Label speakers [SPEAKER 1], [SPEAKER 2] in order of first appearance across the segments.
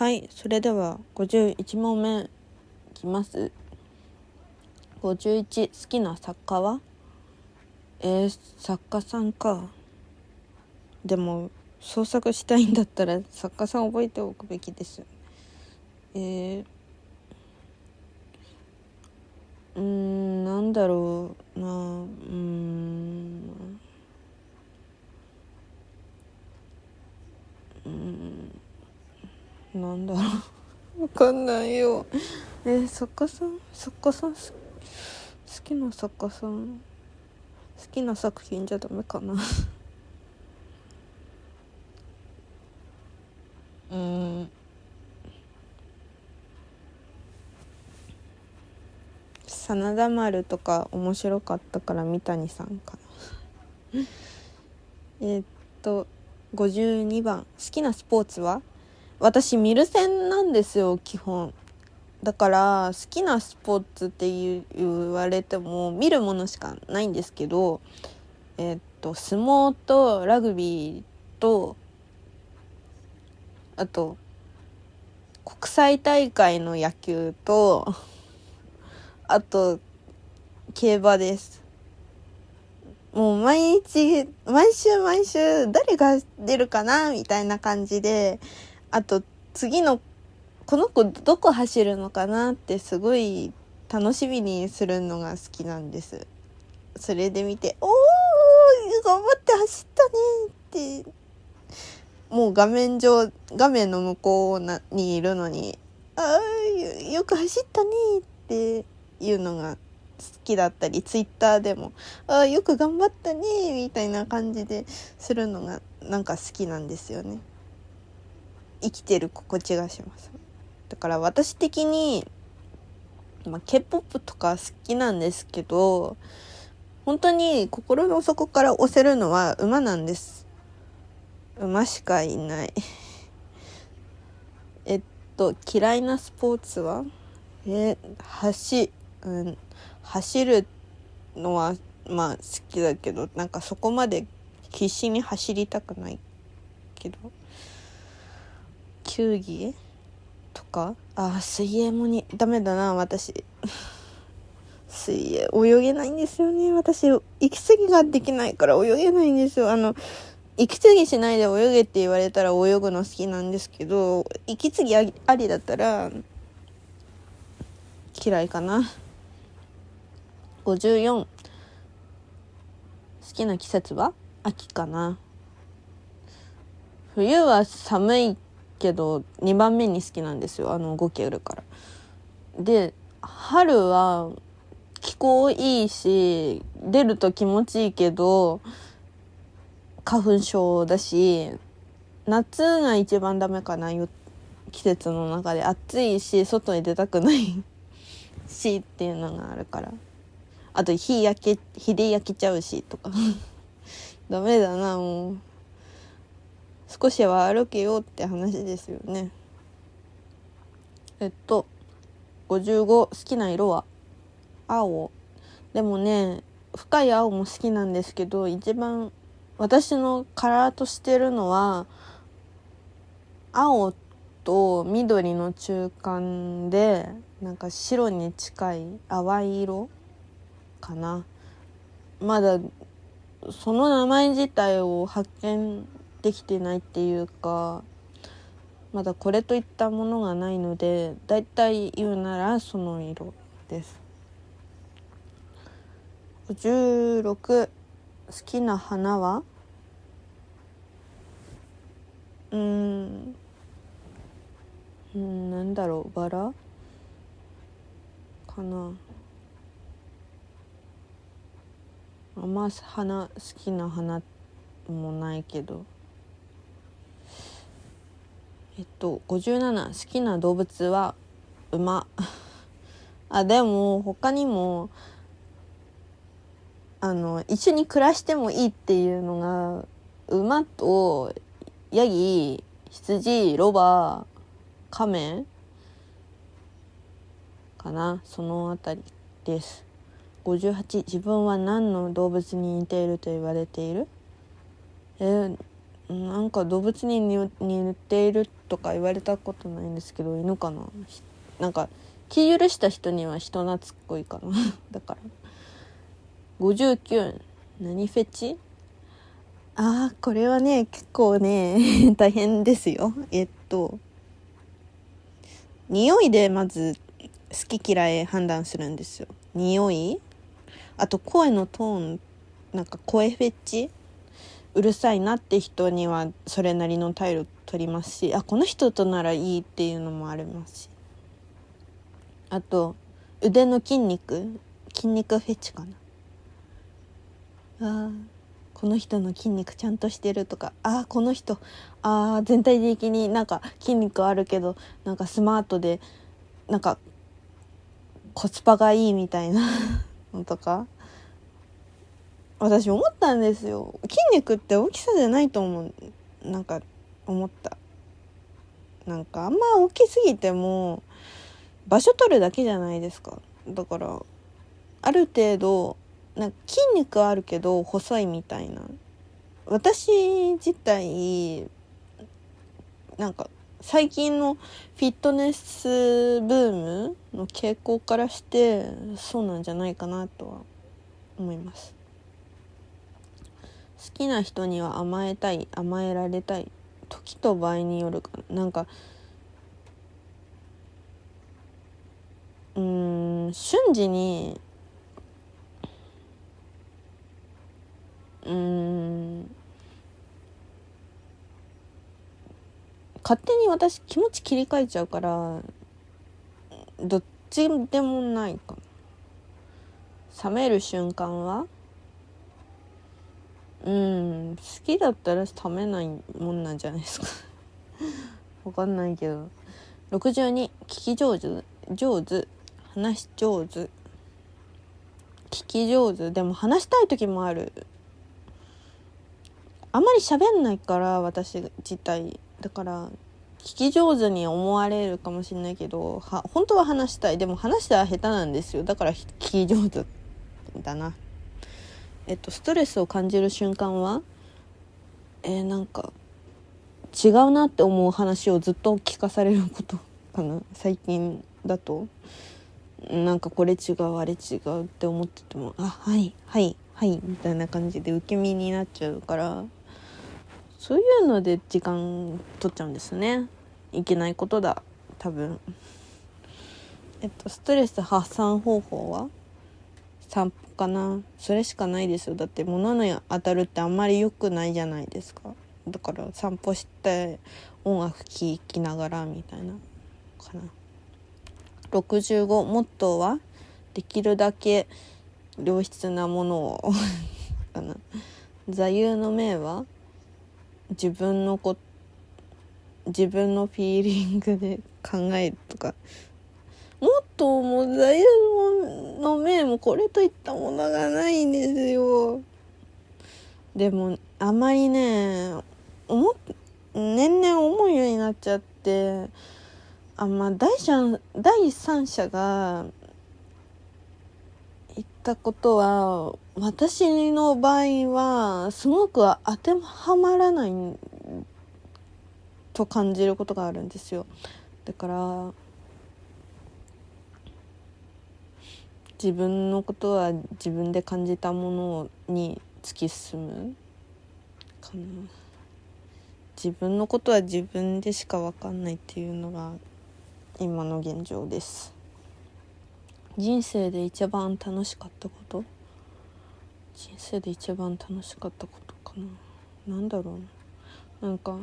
[SPEAKER 1] はいそれでは51問目いきます。51好きな作家は？えー、作家さんか。でも創作したいんだったら作家さん覚えておくべきですえー、うんなんだろうな。うん。うん。なんだろう。わかんないよ。えー、作家さん？作家さん？好きな作家さん？好きな作品じゃダメかな？うん。真田丸とか面白かったから三谷さんかな。えっと52番。好きなスポーツは？私ミルセンなんですよ基本。だから好きなスポーツって言われても見るものしかないんですけどえっと相撲とラグビーとあと国際大会の野球とあと競馬です。もう毎日毎週毎週誰が出るかなみたいな感じであと次のこの子どこ走るのかなってすごい楽しみにするのが好きなんです。それで見て「おー頑張って走ったね」って。もう画面上画面の向こうにいるのに「ああよく走ったね」っていうのが好きだったりツイッターでも「ああよく頑張ったね」みたいな感じでするのがなんか好きなんですよね。生きてる心地がします。だから私的に、まあ、K-POP とか好きなんですけど本当に心の底から押せるのは馬なんです。馬しかいない。えっと嫌いなスポーツは？え走,、うん、走るのはまあ好きだけどなんかそこまで必死に走りたくないけど。球技とか？あ水泳もにダメだな私。水泳泳げないんですよね。私息継ぎができないから泳げないんですよ。あの息継ぎしないで泳げって言われたら泳ぐの好きなんですけど息継ぎありだったら嫌いかな。54好きな季節は？秋かな。冬は寒いけど2番目に好きなんですよあの動けるから。で春は気候いいし出ると気持ちいいけど花粉症だし夏が一番ダメかな季節の中で。暑いし外に出たくない しっていうのがあるから。あと火焼け火で焼けちゃうしとか。ダメだなもう。少しは歩けようって話ですよね。えっと55好きな色は？青。でもね深い青も好きなんですけど一番私のカラーとしてるのは青と緑の中間でなんか白に近い淡い色かな。まだその名前自体を発見できてないっていうかまだこれといったものがないのでだいたい言うならその色です。56好きな花は？うん。うんなんだろう。バラ？かな。あんま花好きな花もないけど。えっと57好きな動物は馬。あでも他にもあの一緒に暮らしてもいいっていうのが馬とヤギ羊ロバカメかなその辺りです。58自分は何の動物に似ていると言われている？えー、なんか動物に似ているとか言われたことないんですけど犬かな？なんか気許した人には人懐っこいかな。だから。59何フェチ？ああこれはね結構ね 大変ですよ。えっと。匂いでまず好き嫌い判断するんですよ。匂い？あと声のトーン。なんか声フェチ？うるさいなって人にはそれなりの態度取りますしあこの人とならいいっていうのもありますし。あと腕の筋肉筋肉フェチかな。あこの人の筋肉ちゃんとしてるとか。あこの人あ全体的になんか筋肉あるけどなんかスマートでなんかコスパがいいみたいなのとか。私思ったんですよ。筋肉って大きさじゃないと思う。なんか思った。なんかあんま大きすぎても場所取るだけじゃないですか。だからある程度なんか筋肉あるけど細いみたいな。私自体なんか最近のフィットネスブームの傾向からしてそうなんじゃないかなとは思います。好きな人には甘えたい甘えられたい時と場合によるかな。んかうん瞬時にうん勝手に私気持ち切り替えちゃうからどっちでもないか冷める瞬間はうん。好きだったら食べないもんなんじゃないですか。わかんないけど。62聞き上手。上手。話し上手。聞き上手。でも話したい時もある。あんまり喋んないから私自体。だから聞き上手に思われるかもしれないけどは本当は話したい。でも話したら下手なんですよ。だから聞き上手だな。えっと、ストレスを感じる瞬間は？えー、なんか違うなって思う話をずっと聞かされることかな？最近だと？なんかこれ違うあれ違うって思っててもあはいはいはいみたいな感じで受け身になっちゃうからそういうので時間取っちゃうんですね。いけないことだ多分。えっとストレス発散方法は？散歩かな？それしかないですよ。だって物に当たるってあんまり良くないじゃないですか。だから散歩して音楽聴きながらみたいなかな。65モットーはできるだけ良質なものを かな。座右の銘は自分のこ自分のフィーリングで考えるとか。もっとも座右の銘もこれといったものがないんですよ。でもあまりね思年々思うようになっちゃってあまあ第三第三者が言ったことは私の場合はすごく当てはまらないと感じることがあるんですよ。だから自分のことは自分で感じたものに突き進むかな。自分のことは自分でしか分かんないっていうのが今の現状です。人生で一番楽しかったこと？人生で一番楽しかったことかな。何だろうなんか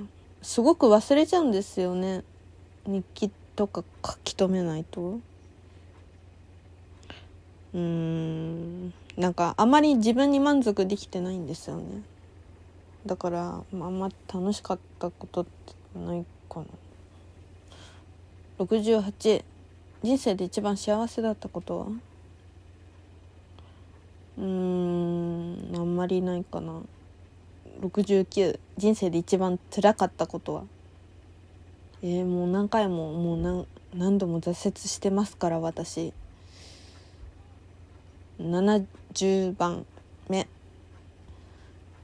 [SPEAKER 1] すごく忘れちゃうんですよね。日記とか書き留めないと。うん。なんかあまり自分に満足できてないんですよね。だからあんま楽しかったことってないかな。68人生で一番幸せだったことは？うーんあんまりないかな。69人生で一番辛かったことは？えー、もう何回ももう何何度も挫折してますから私。70番目。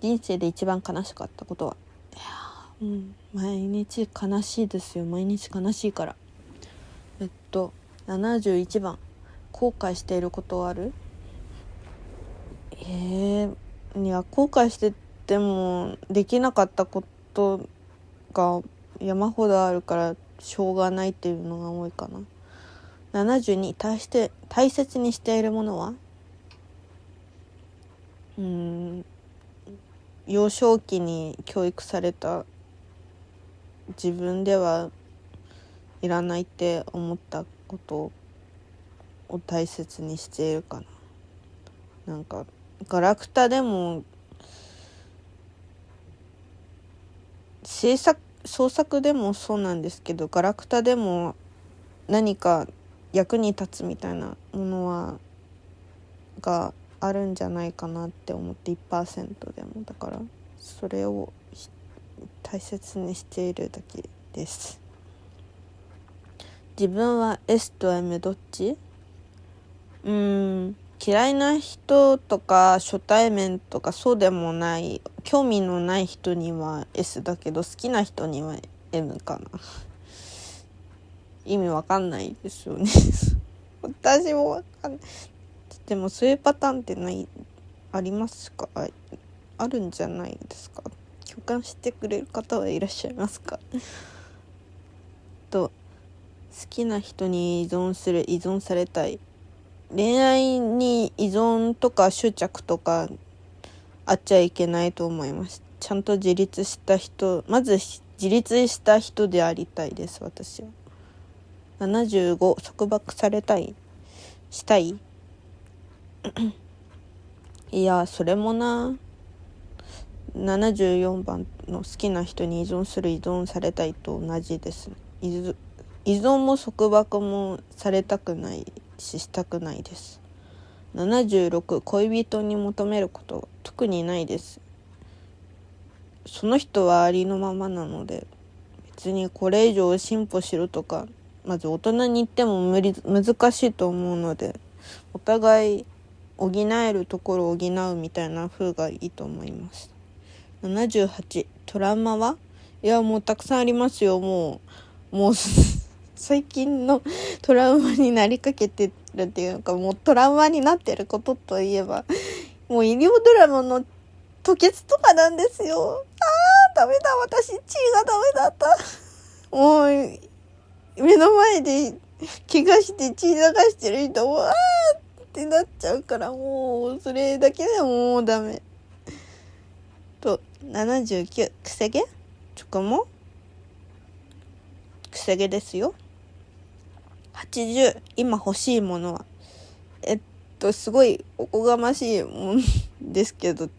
[SPEAKER 1] 人生で一番悲しかったことは？いやうん毎日悲しいですよ。毎日悲しいから。えっと71番。後悔していることはある？えー、いや後悔しててもできなかったことが山ほどあるからしょうがないっていうのが多いかな。72対して大切にしているものは？うん。幼少期に教育された自分ではいらないって思ったことを大切にしているかな。なんかガラクタでも制作創作でもそうなんですけどガラクタでも何か役に立つみたいなものはがあるんじゃないかなって思って1%でもだからそれを大切にしているだけです。自分は S と M どっち？うん嫌いな人とか初対面とかそうでもない興味のない人には S だけど好きな人には M かな。意味わかんないですよね。私もわかんない。でもそういうパターンってないありますか？あるんじゃないですか？共感してくれる方はいらっしゃいますか？と好きな人に依存する依存されたい。恋愛に依存とか執着とかあっちゃいけないと思います。ちゃんと自立した人まず自立した人でありたいです私は。75束縛されたいしたい。いやそれもな。74番の好きな人に依存する依存されたいと同じです。依存も束縛もされたくないししたくないです。76恋人に求めること特にないです。その人はありのままなので別にこれ以上進歩しろとかまず大人に言っても無理難しいと思うのでお互い補えるところを補うみたいな風がいいと思います。78トラウマは？いやもうたくさんありますよもう。もう 最近のトラウマになりかけてるっていうかもうトラウマになってることといえばもう医療ドラマの吐血とかなんですよ。あーダメだ私血がダメだった。もう目の前で怪我して血流してる人もあーってなっちゃうからもうそれだけでもうダメ。と79くせ毛？チョコもくせ毛ですよ。80今欲しいものは。えっとすごいおこがましいもんですけど。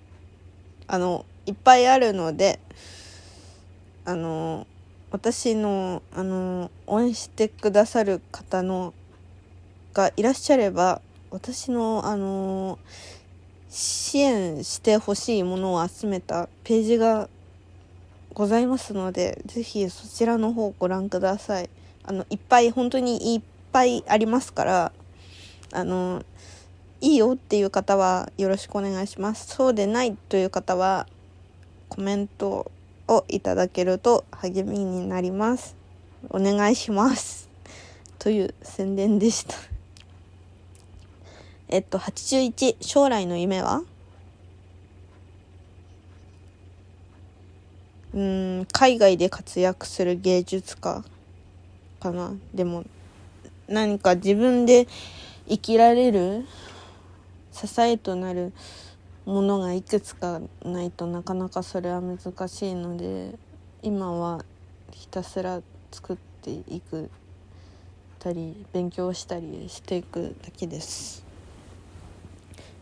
[SPEAKER 1] あのいっぱいあるのであの私のあの応援してくださる方のがいらっしゃれば私のあの支援してほしいものを集めたページがございますので是非そちらの方ご覧ください。あのいっぱい本当にいっぱいありますからあのいいよっていう方はよろしくお願いします。そうでないという方はコメントをいただけると励みになります。お願いします。という宣伝でした。えっと81将来の夢は？うん海外で活躍する芸術家かな。でも何か自分で生きられる支えとなるものがいくつかないとなかなかそれは難しいので今はひたすら作っていくたり勉強したりしていくだけです。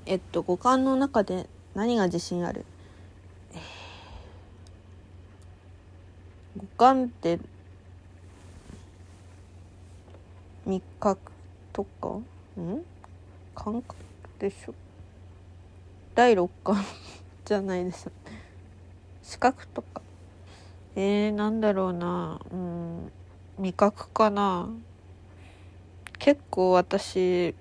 [SPEAKER 1] えっと五感の中で何が自信ある？五感って味覚とか？ん？感覚でしょ？第六感 じゃないです。視覚とか？えー、なんだろうな。うん味覚かな。結構私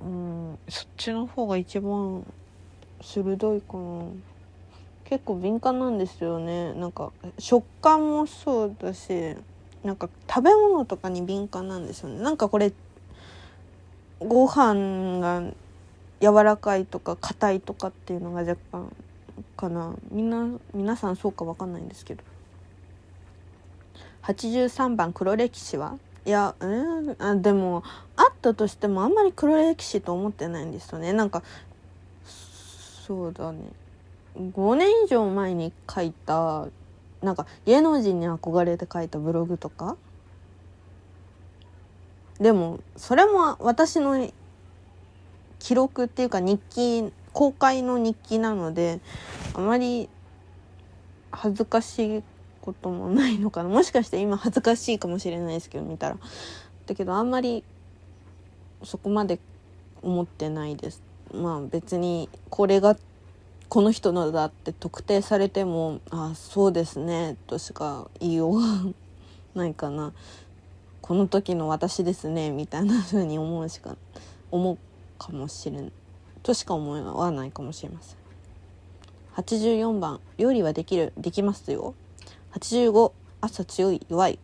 [SPEAKER 1] うんそっちの方が一番鋭いかな。結構敏感なんですよね。なんか食感もそうだしなんか食べ物とかに敏感なんですよね。なんかこれご飯が柔らかいとか硬いとかっていうのが若干かな。みんな皆さんそうか分かんないんですけど。83番黒歴史は？いやうんあでもあったとしてもあんまり黒歴史と思ってないんですよね。なんかそうだね。5年以上前に書いたなんか芸能人に憧れて書いたブログとか？でもそれも私の記録っていうか日記公開の日記なのであまり恥ずかしいこともないのかな。もしかして今恥ずかしいかもしれないですけど見たら。だけどあんまりそこまで思ってないです。まあ別にこれがこの人のだって特定されてもあそうですねとしか言いようがないかな。この時の私ですねみたいな風に思うしか思うかもしれんとしか思わないかもしれません。84番料理はできるできますよ。85朝強い弱い。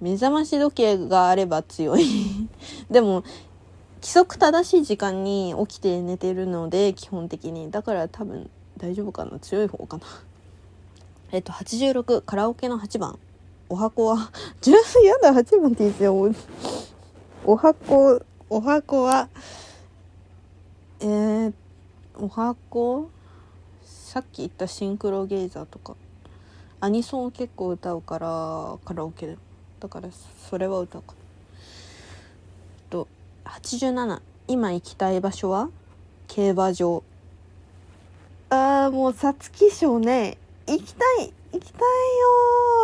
[SPEAKER 1] 目覚まし時計があれば強い。でも規則正しい時間に起きて寝てるので基本的に。だから多分大丈夫かな。強い方かな。えっと86カラオケの8番。お箱は。10やだ8番って言ってよ。お箱お箱は。えー、お箱さっき言ったシンクロゲイザーとか。アニソンを結構歌うからカラオケで。だからそれは歌うかな。と87今行きたい場所は？競馬場。あーもう皐月賞ね。行きたい行きたい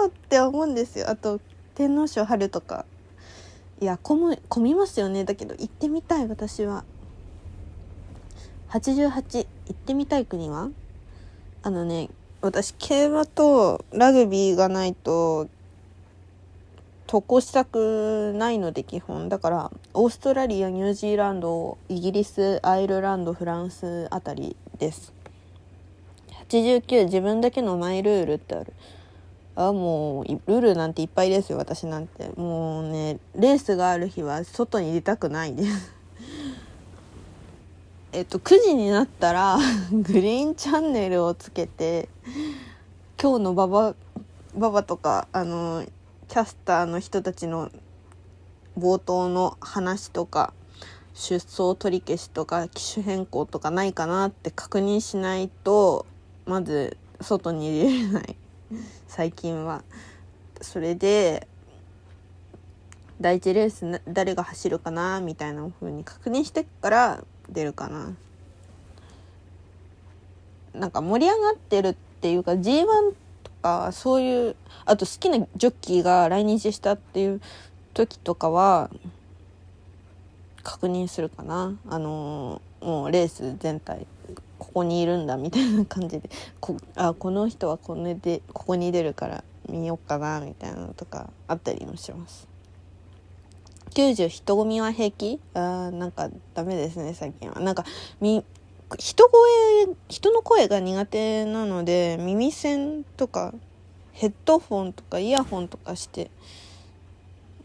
[SPEAKER 1] よって思うんですよ。あと天皇賞春とか。いや混む混みますよね。だけど行ってみたい私は。88行ってみたい国は？あのね私競馬とラグビーがないと渡航したくないので基本。だからオーストラリアニュージーランドイギリスアイルランドフランスあたりです。89自分だけのマイルールってある。あもうルールなんていっぱいですよ私なんて。もうねレースがある日は外に出たくないです。えっと9時になったら グリーンチャンネルをつけて今日のババババとかあのキャスターの人たちの冒頭の話とか出走取り消しとか機種変更とかないかなって確認しないとまず外に入れれない 最近は。それで第一レース誰が走るかなみたいな風に確認してから出るかな。なんか盛り上がってるっていうか G1 とかそういうあと好きなジョッキーが来日したっていう時とかは確認するかなあのー、もうレース全体ここにいるんだみたいな感じでこあこの人はこれでここに出るから見よっかなみたいなのとかあったりもします。90人混みは平気？あなんかダメですね最近は。なんかみ人声人の声が苦手なので耳栓とかヘッドフォンとかイヤホンとかして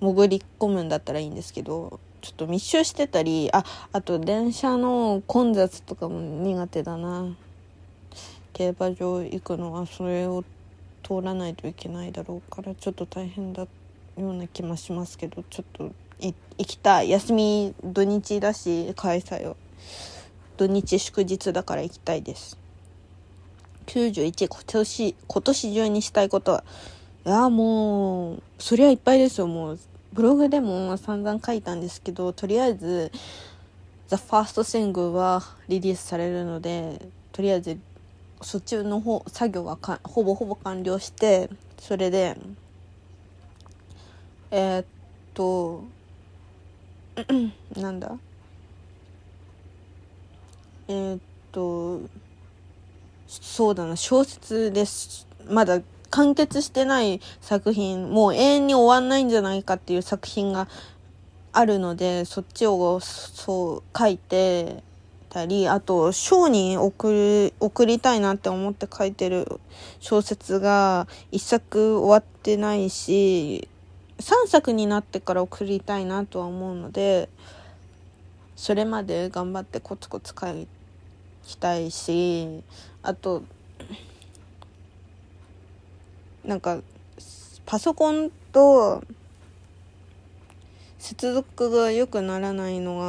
[SPEAKER 1] 潜り込むんだったらいいんですけどちょっと密集してたりああと電車の混雑とかも苦手だな。競馬場行くのはそれを通らないといけないだろうからちょっと大変だような気もしますけどちょっと行きたい。休み土日だし開催を。土日祝日だから行きたいです。91今年今年中にしたいことは。いやもうそりゃいっぱいですよ。もうブログでも散々書いたんですけどとりあえず「The First Sing」はリリースされるのでとりあえずそっちの方作業はかほぼほぼ完了してそれでえー、っとなんだ？えー、っとそうだな。小説です。まだ完結してない作品もう永遠に終わんないんじゃないかっていう作品があるのでそっちをそう書いてたりあと賞に送る送りたいなって思って書いてる小説が一作終わってないし3作になってから送りたいなとは思うのでそれまで頑張ってコツコツ書きたいしあとなんかパソコンと接続が良くならないの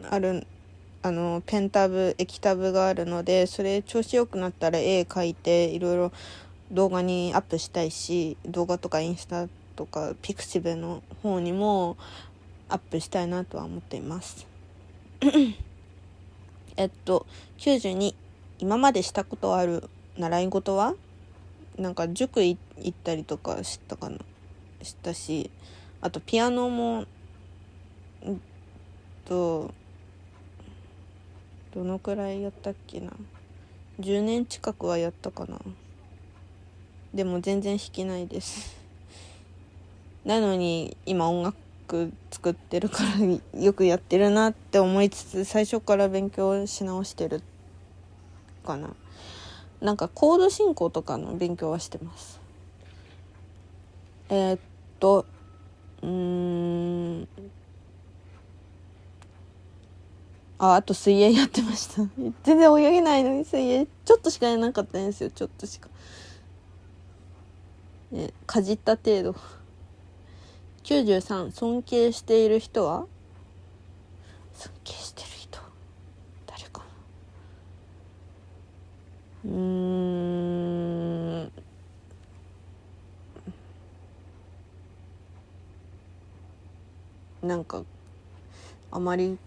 [SPEAKER 1] があるあのペンタブ液タブがあるのでそれ調子良くなったら絵描いていろいろ動画にアップしたいし動画とかインスタとかピクシブの方にもアップしたいなとは思っています。えっと92今までしたことある習い事は？なんか塾行ったりとかしたかな？したしあとピアノもとどのくらいやったっけな？10年近くはやったかな。でも全然弾けないです。なのに今音楽作ってるからよくやってるなって思いつつ最初から勉強し直してるかな。なんかコード進行とかの勉強はしてます。えー、っとうん。ああと水泳やってました。全然泳げないのに水泳ちょっとしかやらなかったんですよ。ちょっとしか。えかじった程度。93尊敬している人は？尊敬してる人。誰かな。うん。なんかあまり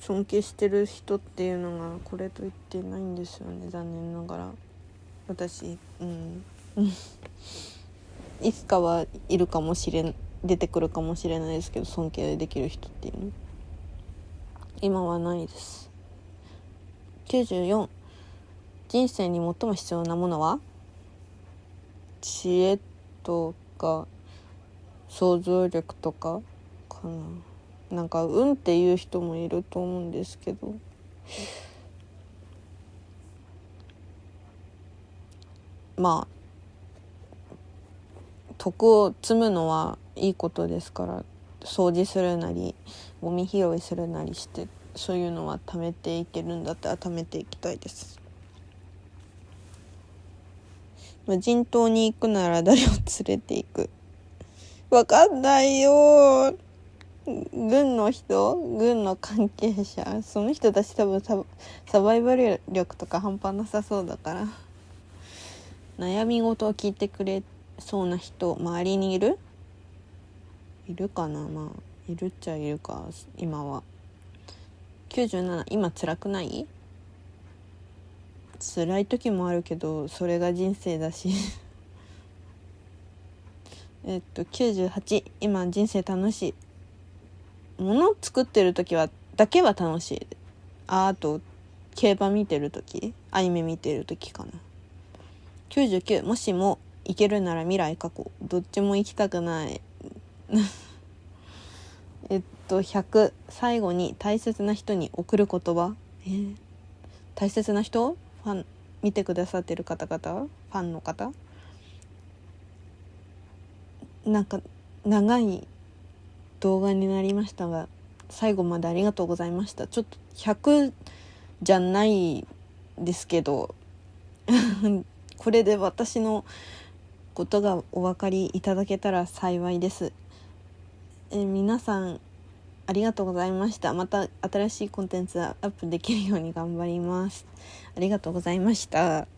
[SPEAKER 1] 尊敬してる人っていうのがこれと言ってないんですよね。残念ながら。私うん。いつかはいるかもしれん出てくるかもしれないですけど尊敬できる人っていうの。今はないです。94人生に最も必要なものは？知恵とか想像力とかかな。なんか運っていう人もいると思うんですけど。まあ徳を積むのはいいことですから掃除するなりゴミ拾いするなりしてそういうのは貯めていけるんだったら貯めていきたいです。無人島に行くなら誰を連れて行く？わかんないよ。軍の人？軍の関係者？その人たち多分サバイバル力とか半端なさそうだから。悩み事を聞いてくれそうな人周りにいる？いるかな？まあいるっちゃいるか今は。97今辛くない？辛い時もあるけどそれが人生だし。えっと98今人生楽しい。もの作ってる時はだけは楽しい。ああと競馬見てる時アニメ見てる時かな。99もしも行けるなら未来過去どっちも行きたくない。えっと100最後に大切な人に送る言葉。えー、大切な人？ファン見てくださってる方々？ファンの方？なんか長い動画になりましたが最後までありがとうございました。ちょっと100じゃないですけど これで私のことがお分かりいただけたら幸いです。え皆さんありがとうございました。また新しいコンテンツアップできるように頑張ります。ありがとうございました。